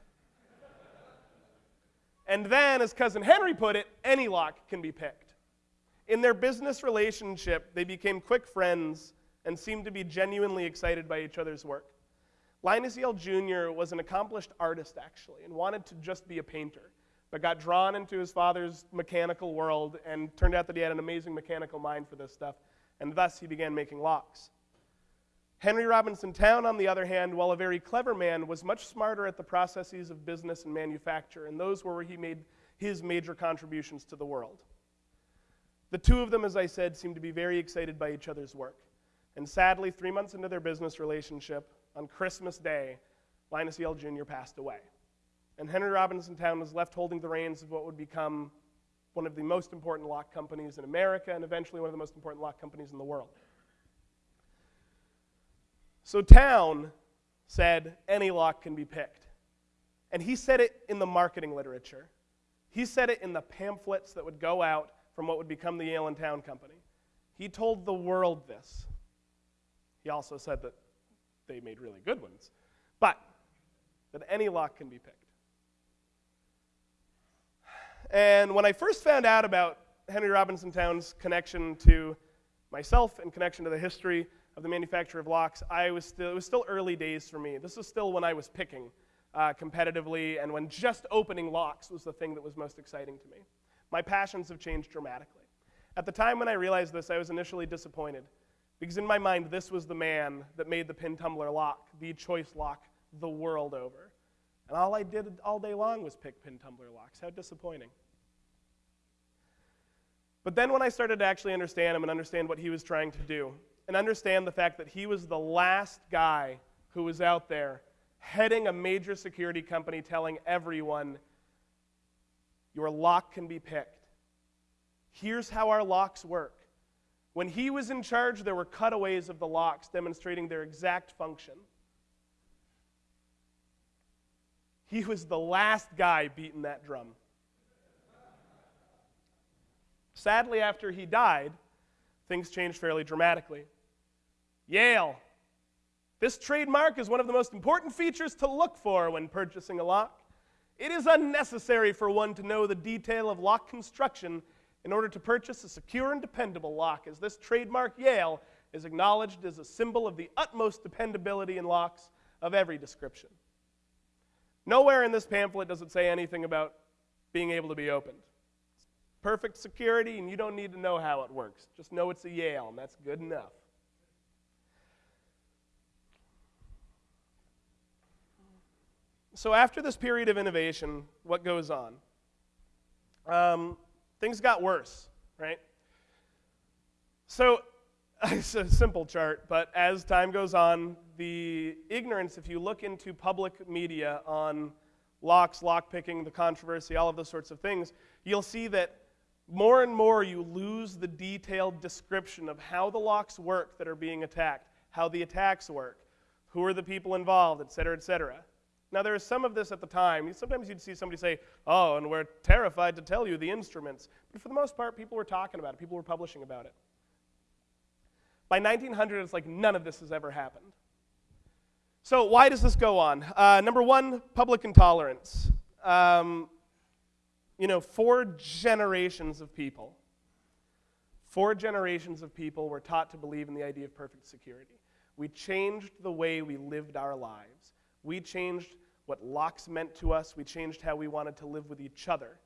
S1: and then, as cousin Henry put it, any lock can be picked. In their business relationship, they became quick friends and seemed to be genuinely excited by each other's work. Linus Yale Jr. was an accomplished artist, actually, and wanted to just be a painter, but got drawn into his father's mechanical world and turned out that he had an amazing mechanical mind for this stuff, and thus he began making locks. Henry Robinson Towne, on the other hand, while a very clever man, was much smarter at the processes of business and manufacture, and those were where he made his major contributions to the world. The two of them, as I said, seemed to be very excited by each other's work. And sadly, three months into their business relationship, on Christmas Day, Linus Yale Jr. passed away. And Henry Robinson Towne was left holding the reins of what would become one of the most important lock companies in America and eventually one of the most important lock companies in the world. So Towne said any lock can be picked. And he said it in the marketing literature. He said it in the pamphlets that would go out from what would become the Yale and Towne Company. He told the world this. He also said that they made really good ones, but that any lock can be picked. And when I first found out about Henry Robinson Towne's connection to myself and connection to the history of the manufacture of locks, I was still, it was still early days for me. This was still when I was picking uh, competitively and when just opening locks was the thing that was most exciting to me. My passions have changed dramatically. At the time when I realized this, I was initially disappointed because in my mind, this was the man that made the pin tumbler lock, the choice lock, the world over. And all I did all day long was pick pin tumbler locks. How disappointing. But then when I started to actually understand him and understand what he was trying to do, and understand the fact that he was the last guy who was out there heading a major security company telling everyone, your lock can be picked. Here's how our locks work. When he was in charge, there were cutaways of the locks demonstrating their exact function. He was the last guy beating that drum. Sadly, after he died, things changed fairly dramatically. Yale. This trademark is one of the most important features to look for when purchasing a lock. It is unnecessary for one to know the detail of lock construction in order to purchase a secure and dependable lock, as this trademark, Yale, is acknowledged as a symbol of the utmost dependability in locks of every description. Nowhere in this pamphlet does it say anything about being able to be opened. It's perfect security, and you don't need to know how it works. Just know it's a Yale, and that's good enough. So, after this period of innovation, what goes on? Um, things got worse, right? So, it's a simple chart, but as time goes on, the ignorance, if you look into public media on locks, lockpicking, the controversy, all of those sorts of things, you'll see that more and more you lose the detailed description of how the locks work that are being attacked, how the attacks work, who are the people involved, et cetera, et cetera. Now, there is some of this at the time. Sometimes you'd see somebody say, Oh, and we're terrified to tell you the instruments. But for the most part, people were talking about it, people were publishing about it. By 1900, it's like none of this has ever happened. So, why does this go on? Uh, number one, public intolerance. Um, you know, four generations of people, four generations of people were taught to believe in the idea of perfect security. We changed the way we lived our lives. We changed what locks meant to us. We changed how we wanted to live with each other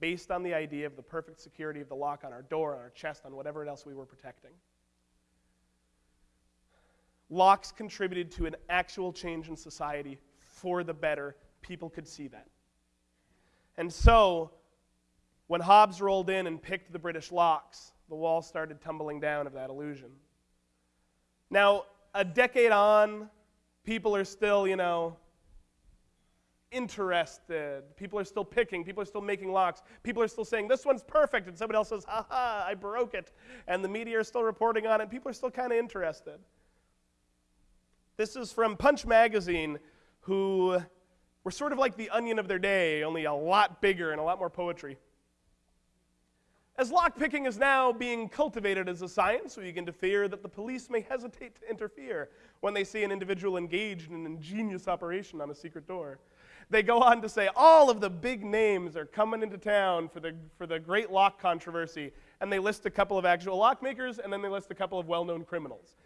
S1: based on the idea of the perfect security of the lock on our door, on our chest, on whatever else we were protecting. Locks contributed to an actual change in society for the better. People could see that. And so, when Hobbs rolled in and picked the British locks, the wall started tumbling down of that illusion. Now, a decade on, people are still, you know, interested. People are still picking. People are still making locks. People are still saying, this one's perfect. And somebody else says, ha ha, I broke it. And the media are still reporting on it. People are still kind of interested. This is from Punch Magazine, who were sort of like the onion of their day, only a lot bigger and a lot more poetry. As lockpicking is now being cultivated as a science, we begin to fear that the police may hesitate to interfere when they see an individual engaged in an ingenious operation on a secret door. They go on to say all of the big names are coming into town for the, for the great lock controversy, and they list a couple of actual lockmakers, and then they list a couple of well known criminals.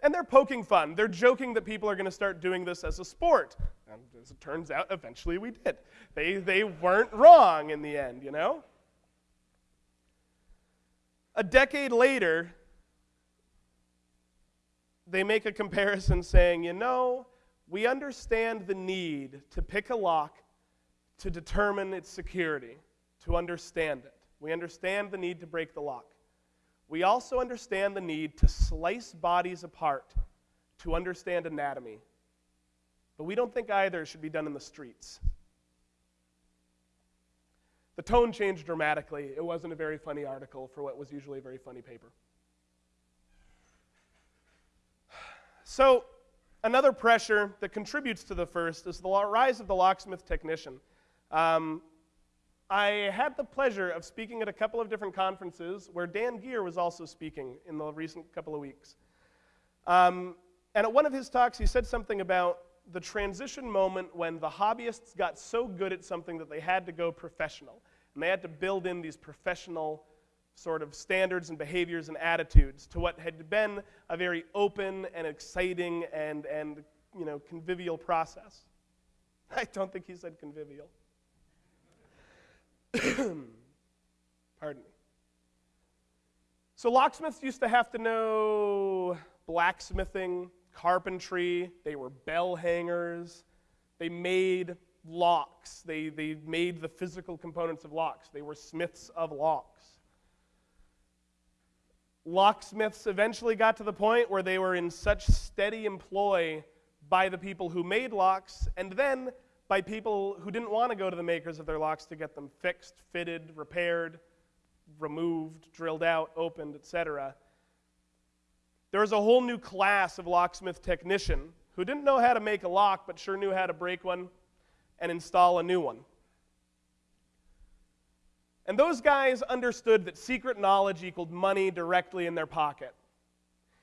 S1: And they're poking fun. They're joking that people are going to start doing this as a sport. And as it turns out, eventually we did. They, they weren't wrong in the end, you know? A decade later, they make a comparison saying, you know, we understand the need to pick a lock to determine its security, to understand it. We understand the need to break the lock. We also understand the need to slice bodies apart to understand anatomy. But we don't think either should be done in the streets. The tone changed dramatically. It wasn't a very funny article for what was usually a very funny paper. So, Another pressure that contributes to the first is the rise of the locksmith technician. Um, I had the pleasure of speaking at a couple of different conferences where Dan Geer was also speaking in the recent couple of weeks. Um, and at one of his talks, he said something about the transition moment when the hobbyists got so good at something that they had to go professional. And they had to build in these professional sort of standards and behaviors and attitudes to what had been a very open and exciting and, and you know, convivial process. I don't think he said convivial. Pardon me. So, locksmiths used to have to know blacksmithing, carpentry, they were bell hangers, they made locks, they, they made the physical components of locks, they were smiths of locks. Locksmiths eventually got to the point where they were in such steady employ by the people who made locks and then by people who didn't want to go to the makers of their locks to get them fixed, fitted, repaired, removed, drilled out, opened, etc. There was a whole new class of locksmith technician who didn't know how to make a lock but sure knew how to break one and install a new one. And those guys understood that secret knowledge equaled money directly in their pocket.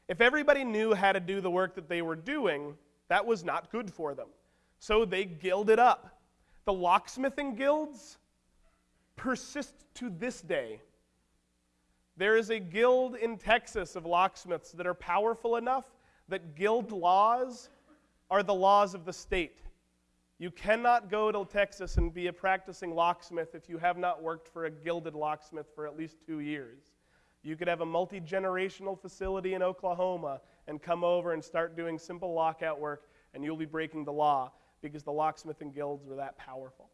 S1: If everybody knew how to do the work that they were doing, that was not good for them. So they gilded up. The locksmithing guilds persist to this day. There is a guild in Texas of locksmiths that are powerful enough that guild laws are the laws of the state. You cannot go to Texas and be a practicing locksmith if you have not worked for a gilded locksmith for at least two years. You could have a multi generational facility in Oklahoma and come over and start doing simple lockout work, and you'll be breaking the law because the locksmithing guilds were that powerful.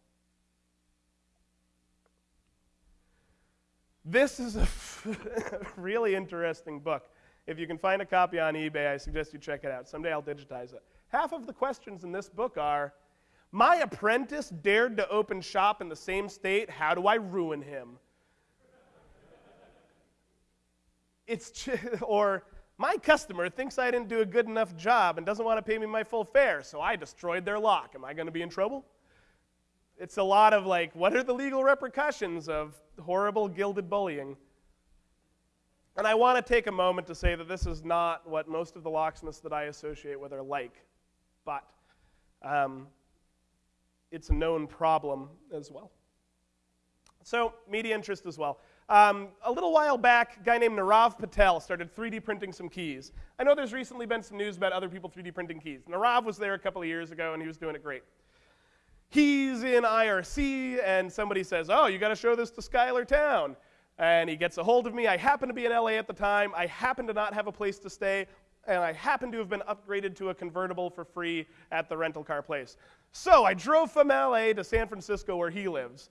S1: This is a really interesting book. If you can find a copy on eBay, I suggest you check it out. Someday I'll digitize it. Half of the questions in this book are my apprentice dared to open shop in the same state. How do I ruin him? It's or my customer thinks I didn't do a good enough job and doesn't want to pay me my full fare, so I destroyed their lock. Am I going to be in trouble? It's a lot of like, what are the legal repercussions of horrible gilded bullying? And I want to take a moment to say that this is not what most of the locksmiths that I associate with are like, but um, it's a known problem as well. So, media interest as well. Um, a little while back, a guy named Nirav Patel started 3D printing some keys. I know there's recently been some news about other people 3D printing keys. Narav was there a couple of years ago and he was doing it great. He's in IRC and somebody says, Oh, you got to show this to Schuyler Towne. And he gets a hold of me. I happen to be in LA at the time. I happen to not have a place to stay and I happen to have been upgraded to a convertible for free at the rental car place. So I drove from LA to San Francisco where he lives.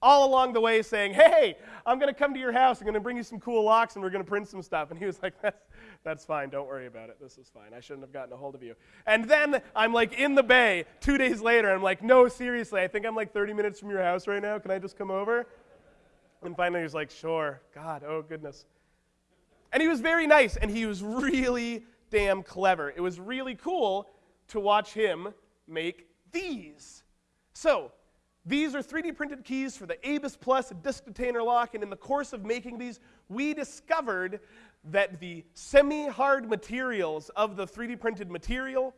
S1: All along the way saying, hey, I'm going to come to your house. I'm going to bring you some cool locks and we're going to print some stuff. And he was like, that's, that's fine. Don't worry about it. This is fine. I shouldn't have gotten a hold of you. And then I'm like in the bay two days later. I'm like, no, seriously. I think I'm like 30 minutes from your house right now. Can I just come over? And finally he's like, sure. God, oh goodness. And he was very nice and he was really damn clever. It was really cool to watch him make these. So, these are 3D printed keys for the ABUS Plus disk detainer lock, and in the course of making these, we discovered that the semi-hard materials of the 3D printed material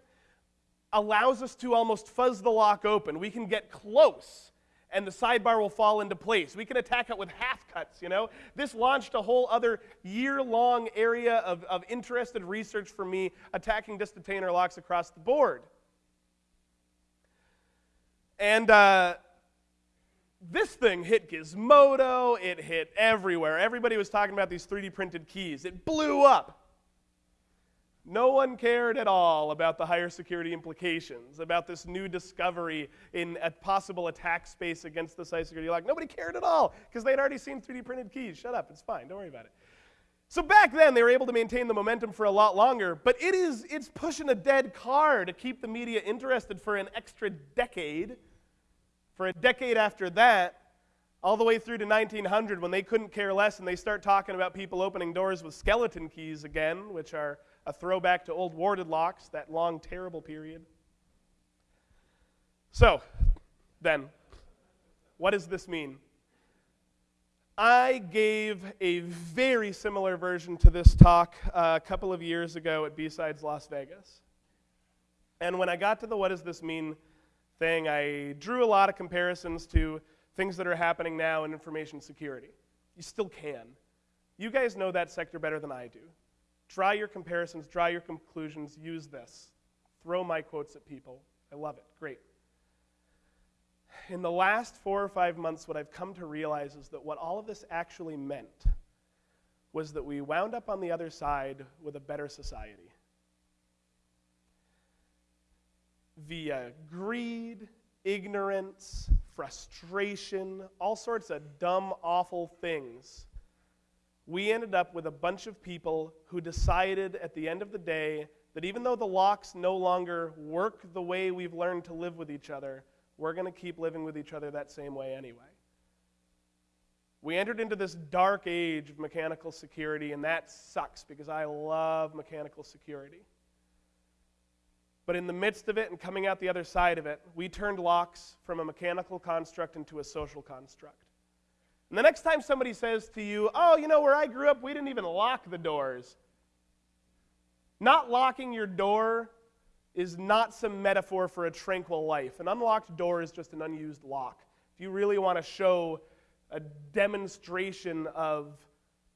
S1: allows us to almost fuzz the lock open. We can get close and the sidebar will fall into place. We can attack it with half cuts, you know? This launched a whole other year long area of, of interested research for me attacking disk detainer locks across the board. And uh, this thing hit Gizmodo, it hit everywhere. Everybody was talking about these 3D printed keys. It blew up. No one cared at all about the higher security implications, about this new discovery in a possible attack space against the site security lock. Nobody cared at all because they'd already seen 3D printed keys. Shut up, it's fine, don't worry about it. So back then they were able to maintain the momentum for a lot longer, but it is it's pushing a dead car to keep the media interested for an extra decade. For a decade after that, all the way through to 1900 when they couldn't care less and they start talking about people opening doors with skeleton keys again, which are a throwback to old warded locks, that long, terrible period. So, then, what does this mean? I gave a very similar version to this talk a couple of years ago at B-Sides Las Vegas. And when I got to the what does this mean thing, I drew a lot of comparisons to things that are happening now in information security. You still can. You guys know that sector better than I do. Draw your comparisons, draw your conclusions, use this. Throw my quotes at people. I love it. Great. In the last four or five months, what I've come to realize is that what all of this actually meant was that we wound up on the other side with a better society. Via greed, ignorance, frustration, all sorts of dumb, awful things we ended up with a bunch of people who decided at the end of the day that even though the locks no longer work the way we've learned to live with each other, we're going to keep living with each other that same way anyway. We entered into this dark age of mechanical security, and that sucks because I love mechanical security. But in the midst of it and coming out the other side of it, we turned locks from a mechanical construct into a social construct. And the next time somebody says to you, Oh, you know, where I grew up, we didn't even lock the doors. Not locking your door is not some metaphor for a tranquil life. An unlocked door is just an unused lock. If you really want to show a demonstration of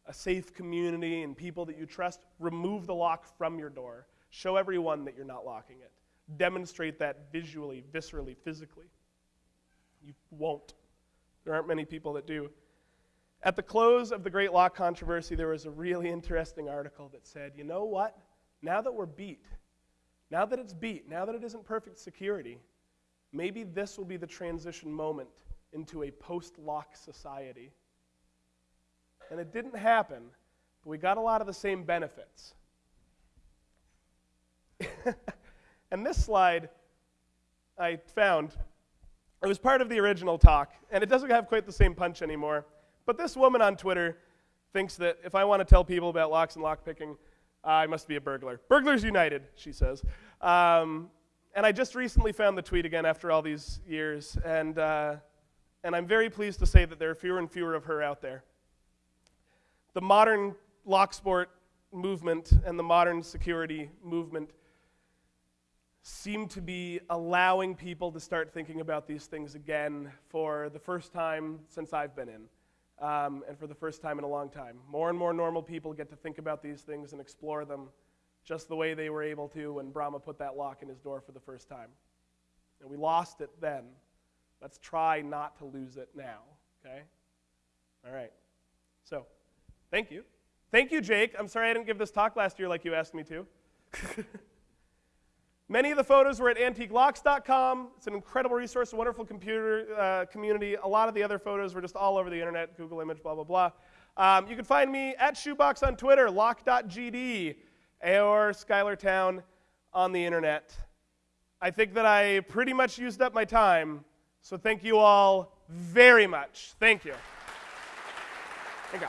S1: a safe community and people that you trust, remove the lock from your door. Show everyone that you're not locking it. Demonstrate that visually, viscerally, physically. You won't. There aren't many people that do. At the close of the Great Lock controversy, there was a really interesting article that said, you know what? Now that we're beat, now that it's beat, now that it isn't perfect security, maybe this will be the transition moment into a post lock society. And it didn't happen, but we got a lot of the same benefits. and this slide I found, it was part of the original talk, and it doesn't have quite the same punch anymore. But this woman on Twitter thinks that if I want to tell people about locks and lockpicking, I must be a burglar. Burglars United, she says. Um, and I just recently found the tweet again after all these years, and, uh, and I'm very pleased to say that there are fewer and fewer of her out there. The modern lock sport movement and the modern security movement seem to be allowing people to start thinking about these things again for the first time since I've been in um, and for the first time in a long time. More and more normal people get to think about these things and explore them just the way they were able to when Bramah put that lock in his door for the first time. And we lost it then. Let's try not to lose it now, okay? All right. So, thank you. Thank you, Jake. I'm sorry I didn't give this talk last year like you asked me to. Many of the photos were at antiquelocks.com. It's an incredible resource, a wonderful computer uh, community. A lot of the other photos were just all over the internet, Google image, blah, blah, blah. Um, you can find me at Shoebox on Twitter, lock.gd, or Schuylertowne on the internet. I think that I pretty much used up my time, so thank you all very much. Thank you. Thank you.